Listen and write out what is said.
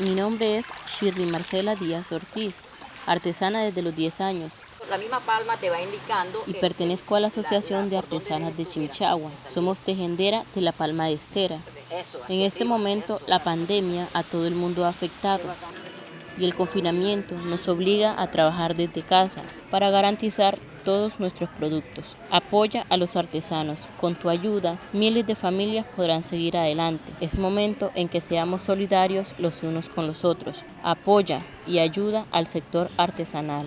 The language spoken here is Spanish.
Mi nombre es Shirley Marcela Díaz Ortiz, artesana desde los 10 años. La misma palma te va indicando... Y pertenezco a la Asociación de Artesanas de Chimichagua. Somos tejedera de la palma de estera. En este momento la pandemia a todo el mundo ha afectado y el confinamiento nos obliga a trabajar desde casa para garantizar todos nuestros productos. Apoya a los artesanos. Con tu ayuda, miles de familias podrán seguir adelante. Es momento en que seamos solidarios los unos con los otros. Apoya y ayuda al sector artesanal.